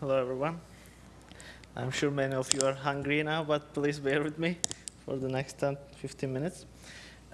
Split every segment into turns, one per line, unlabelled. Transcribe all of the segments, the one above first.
Hello, everyone. I'm sure many of you are hungry now, but please bear with me for the next 10, 15 minutes.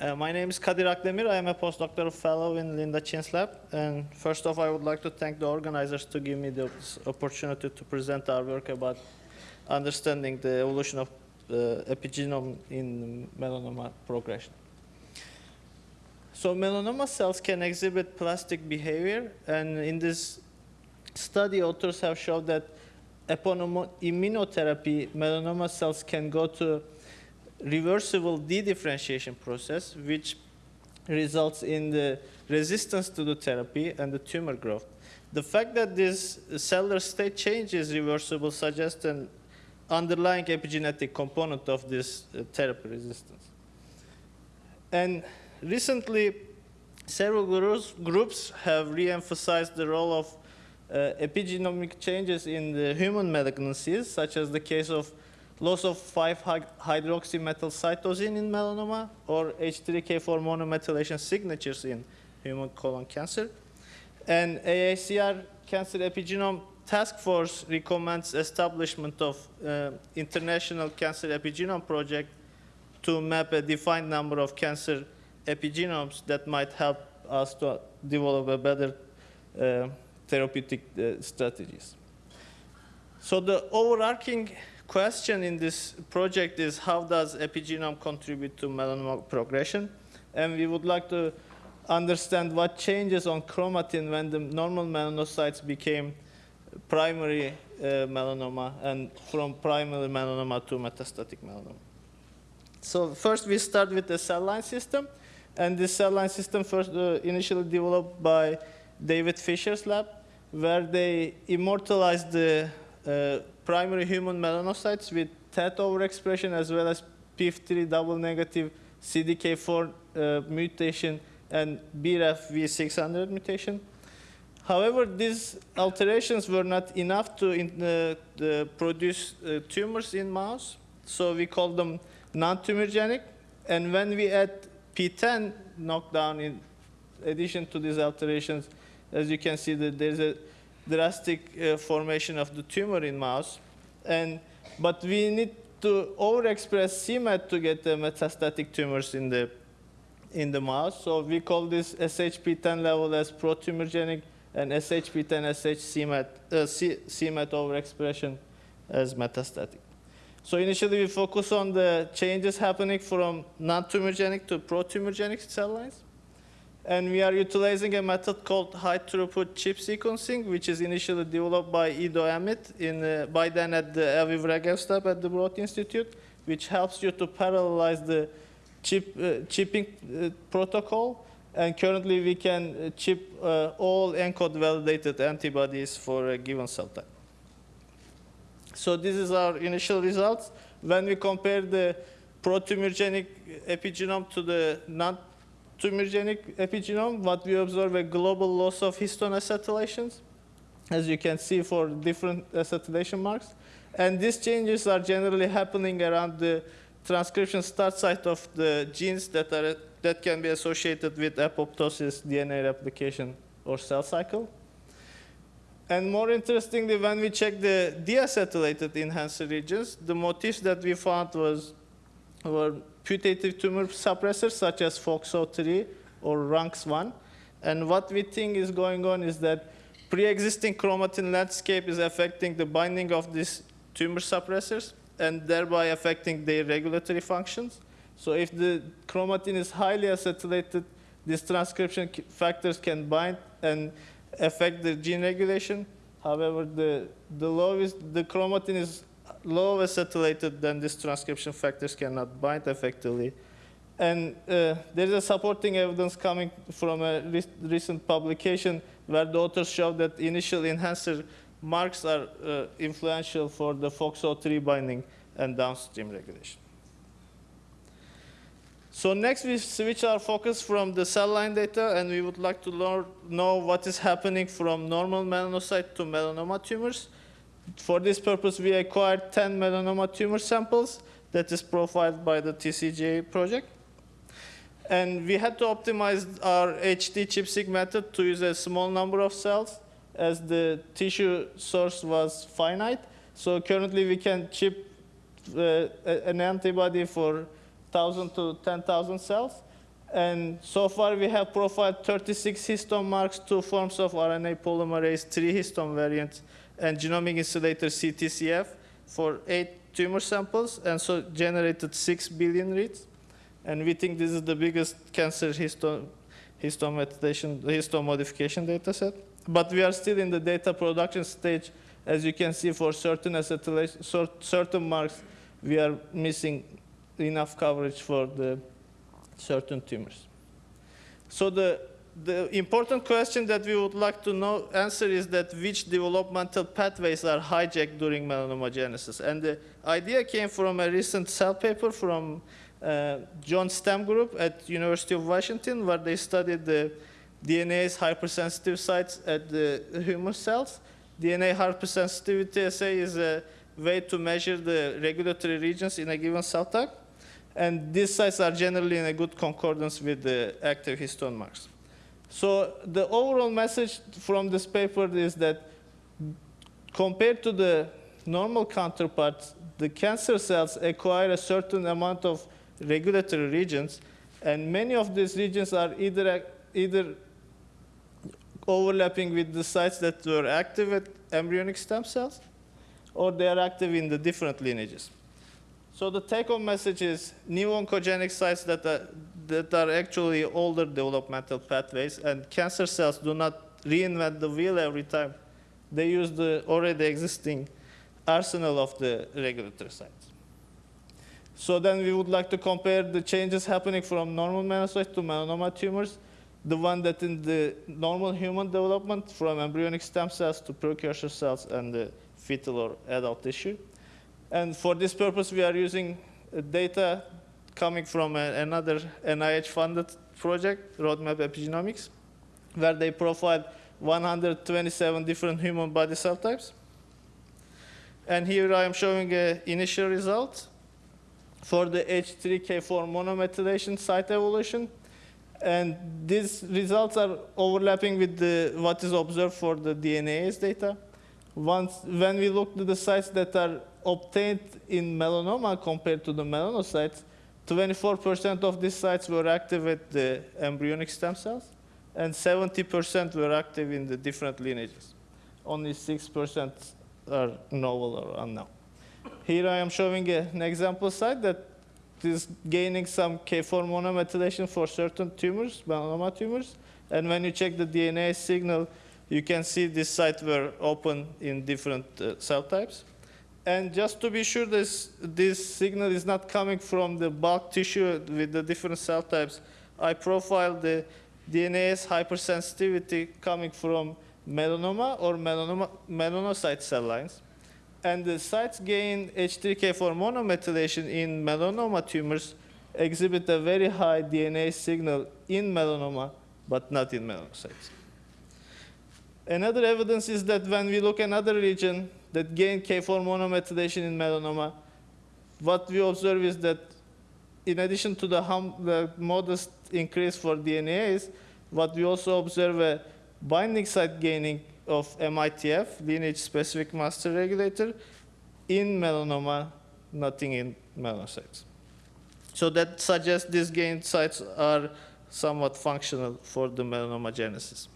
Uh, my name is Kadir Akdemir. I am a postdoctoral fellow in Linda Chin's lab. And first off, I would like to thank the organizers to give me the opportunity to present our work about understanding the evolution of uh, epigenome in melanoma progression. So melanoma cells can exhibit plastic behavior, and in this study, authors have shown that upon immunotherapy, melanoma cells can go to reversible dedifferentiation process, which results in the resistance to the therapy and the tumor growth. The fact that this cellular state change is reversible suggests an underlying epigenetic component of this uh, therapy resistance. And recently, several groups have re-emphasized the role of epigenomic changes in the human malignancies, such as the case of loss of 5-hydroxymethyl in melanoma or H3K4 monomethylation signatures in human colon cancer. And AACR Cancer Epigenome Task Force recommends establishment of uh, International Cancer Epigenome Project to map a defined number of cancer epigenomes that might help us to develop a better uh, therapeutic uh, strategies. So the overarching question in this project is how does epigenome contribute to melanoma progression? And we would like to understand what changes on chromatin when the normal melanocytes became primary uh, melanoma and from primary melanoma to metastatic melanoma. So first we start with the cell line system. And this cell line system first uh, initially developed by David Fisher's lab, where they immortalized the uh, primary human melanocytes with TET overexpression as well as PIF3 double negative CDK4 uh, mutation and BRAF V600 mutation. However, these alterations were not enough to in, uh, produce uh, tumors in mouse, so we call them non-tumorigenic. And when we add P10 knockdown in addition to these alterations, as you can see, that there's a drastic uh, formation of the tumor in mouse. And, but we need to overexpress c-Met to get the metastatic tumors in the, in the mouse. So we call this SHP10 level as pro-tumorigenic and SHP10 SH c-Met, uh, c-Met overexpression as metastatic. So initially we focus on the changes happening from non-tumorigenic to pro-tumorigenic cell lines. And we are utilizing a method called high throughput chip sequencing, which is initially developed by Ido Amit in, uh, by then at the Aviv Regev at the Broad Institute, which helps you to parallelize the chip, uh, chipping uh, protocol. And currently we can uh, chip uh, all ENCODE validated antibodies for a given cell type. So this is our initial results. When we compare the pro-tumorigenic epigenome to the non tumorigenic epigenome, what we observe a global loss of histone acetylations, as you can see for different acetylation marks. And these changes are generally happening around the transcription start site of the genes that, are, that can be associated with apoptosis, DNA replication, or cell cycle. And more interestingly, when we check the deacetylated enhancer regions, the motifs that we found was were putative tumor suppressors such as FOXO3 or RUNX1. And what we think is going on is that pre-existing chromatin landscape is affecting the binding of these tumor suppressors and thereby affecting their regulatory functions. So if the chromatin is highly acetylated, these transcription factors can bind and affect the gene regulation. However, the, the lowest, the chromatin is low acetylated, then these transcription factors cannot bind effectively. And uh, there is a supporting evidence coming from a re recent publication where the authors show that initial enhancer marks are uh, influential for the FOXO3 binding and downstream regulation. So next we switch our focus from the cell line data and we would like to learn, know what is happening from normal melanocyte to melanoma tumors. For this purpose, we acquired 10 melanoma tumor samples that is profiled by the TCGA project. And we had to optimize our HD ChIP-seq method to use a small number of cells as the tissue source was finite. So currently we can chip uh, an antibody for 1,000 to 10,000 cells. And so far we have profiled 36 histone marks, two forms of RNA polymerase, three histone variants, and genomic insulator CTCF for eight tumor samples, and so generated 6 billion reads. And we think this is the biggest cancer histone, histone, modification data set. But we are still in the data production stage. As you can see, for certain certain marks, we are missing enough coverage for the certain tumors. So the, the important question that we would like to know answer is that which developmental pathways are hijacked during melanomagenesis. And the idea came from a recent cell paper from uh, John Stem group at University of Washington, where they studied the DNA's hypersensitive sites at the human cells. DNA hypersensitivity assay is a way to measure the regulatory regions in a given cell type. And these sites are generally in a good concordance with the active histone marks. So the overall message from this paper is that compared to the normal counterparts, the cancer cells acquire a certain amount of regulatory regions, and many of these regions are either, either overlapping with the sites that were active at embryonic stem cells, or they are active in the different lineages. So the take-home message is new oncogenic sites that are, that are actually older developmental pathways, and cancer cells do not reinvent the wheel every time. They use the already existing arsenal of the regulatory sites. So then we would like to compare the changes happening from normal melanocytes to melanoma tumors, the one that in the normal human development from embryonic stem cells to precursor cells and the fetal or adult tissue. And for this purpose, we are using uh, data coming from a, another NIH-funded project, Roadmap Epigenomics, where they profiled 127 different human body cell types. And here I am showing an initial result for the H3K4 monomethylation site evolution. And these results are overlapping with the, what is observed for the DNase data. Once, when we look at the sites that are obtained in melanoma compared to the melanocytes, 24% of these sites were active at the embryonic stem cells, and 70% were active in the different lineages. Only 6% are novel or unknown. Here I am showing an example site that is gaining some K4 monomethylation for certain tumors, melanoma tumors, and when you check the DNA signal, you can see this site were open in different uh, cell types. And just to be sure this, this signal is not coming from the bulk tissue with the different cell types, I profiled the DNA's hypersensitivity coming from melanoma or melanoma, melanocyte cell lines. And the sites gain H3K4 monomethylation in melanoma tumors exhibit a very high DNA signal in melanoma, but not in melanocytes. Another evidence is that when we look another region that gain K4 monomethylation in melanoma, what we observe is that in addition to the, the modest increase for DNase, what we also observe a binding site gaining of MITF, lineage-specific master regulator, in melanoma, nothing in melanocytes. So that suggests these gain sites are somewhat functional for the melanomagenesis.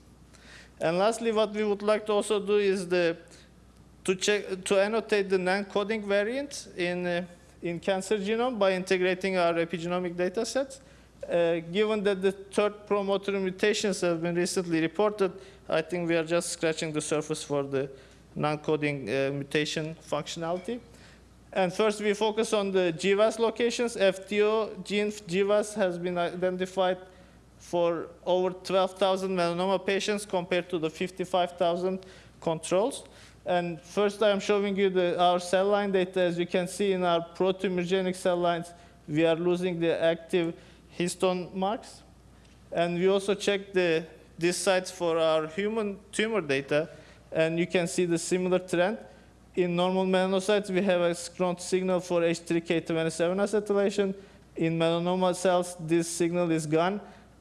And lastly, what we would like to also do is the, to, check, to annotate the non-coding variant in, uh, in cancer genome by integrating our epigenomic data sets. Uh, given that the third promoter mutations have been recently reported, I think we are just scratching the surface for the non-coding uh, mutation functionality. And first, we focus on the GWAS locations. FTO gene GWAS has been identified for over 12,000 melanoma patients compared to the 55,000 controls. And first I'm showing you the, our cell line data. As you can see in our protumorigenic cell lines, we are losing the active histone marks. And we also check the, these sites for our human tumor data, and you can see the similar trend. In normal melanocytes, we have a strong signal for H3K27 acetylation. In melanoma cells, this signal is gone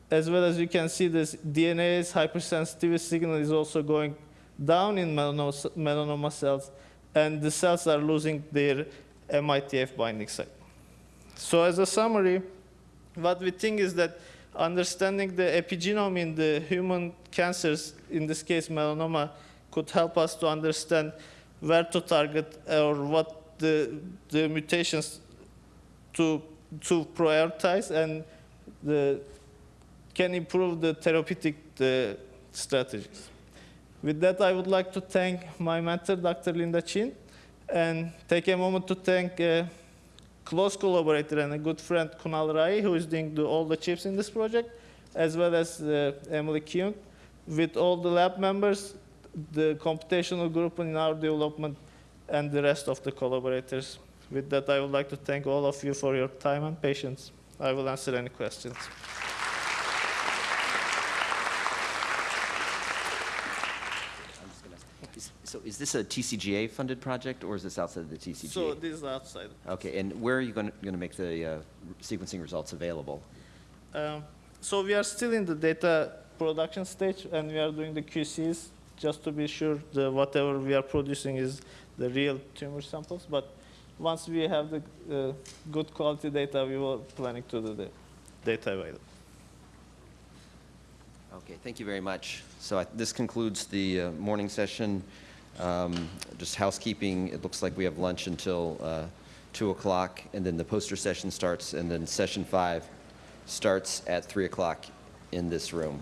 as well as you can see this DNA's hypersensitivity signal is also going down in melanoma, cells, and the cells are losing their MITF binding site. So as a summary, what we think is that understanding the epigenome in the human cancers, in this case melanoma, could help us to understand where to target or what the, the mutations to, to prioritize and the, can improve the therapeutic the strategies. With that, I would like to thank my mentor, Dr. Linda Chin, and take a moment to thank a close collaborator and a good friend, Kunal Rai, who is doing the, all the chips in this project, as well as uh, Emily Kyung, with all the lab members, the computational group in our development, and the rest of the collaborators. With that, I would like to thank all of you for your time and patience. I will answer any questions.
I'm just gonna ask, is- So is this a TCGA-funded project, or is this outside of the TCGA?
So this is outside.
Okay, and where are you going to make the uh, sequencing results available?
Um, so we are still in the data production stage, and we are doing the QCs just to be sure that whatever we are producing is the real tumor samples. But once we have the uh, good quality data, we will planning to do the data available.
Okay, thank you very much. So I- this concludes the uh, morning session. Um, Just housekeeping, it looks like we have lunch until uh, 2 o'clock, and then the poster session starts, and then session five starts at 3 o'clock in this room.